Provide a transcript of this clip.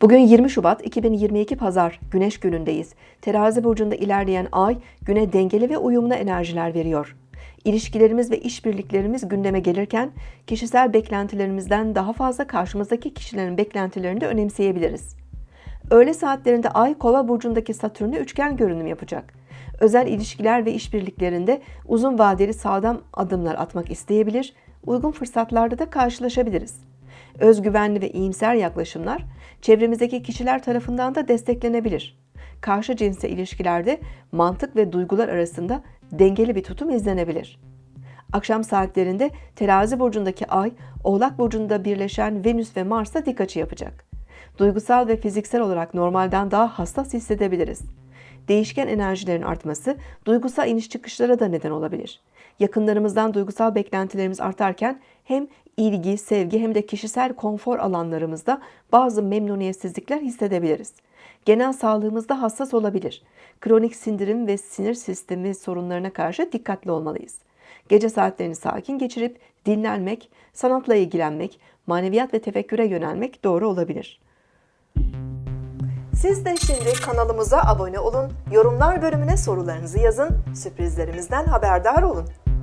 Bugün 20 Şubat 2022 Pazar Güneş günündeyiz. Terazi burcunda ilerleyen ay güne dengeli ve uyumlu enerjiler veriyor. İlişkilerimiz ve işbirliklerimiz gündeme gelirken kişisel beklentilerimizden daha fazla karşımızdaki kişilerin beklentilerini de önemseyebiliriz. Öğle saatlerinde Ay Kova burcundaki Satürn'e üçgen görünüm yapacak. Özel ilişkiler ve işbirliklerinde uzun vadeli sağlam adımlar atmak isteyebilir, uygun fırsatlarda da karşılaşabiliriz. Özgüvenli ve iyimser yaklaşımlar çevremizdeki kişiler tarafından da desteklenebilir. Karşı cinsle ilişkilerde mantık ve duygular arasında dengeli bir tutum izlenebilir. Akşam saatlerinde terazi burcundaki ay, oğlak burcunda birleşen Venüs ve Mars'a dik açı yapacak. Duygusal ve fiziksel olarak normalden daha hassas hissedebiliriz. Değişken enerjilerin artması duygusal iniş çıkışlara da neden olabilir. Yakınlarımızdan duygusal beklentilerimiz artarken hem ilgi, sevgi hem de kişisel konfor alanlarımızda bazı memnuniyetsizlikler hissedebiliriz. Genel sağlığımızda hassas olabilir. Kronik sindirim ve sinir sistemi sorunlarına karşı dikkatli olmalıyız. Gece saatlerini sakin geçirip dinlenmek, sanatla ilgilenmek, maneviyat ve tefekküre yönelmek doğru olabilir. Siz de şimdi kanalımıza abone olun, yorumlar bölümüne sorularınızı yazın, sürprizlerimizden haberdar olun.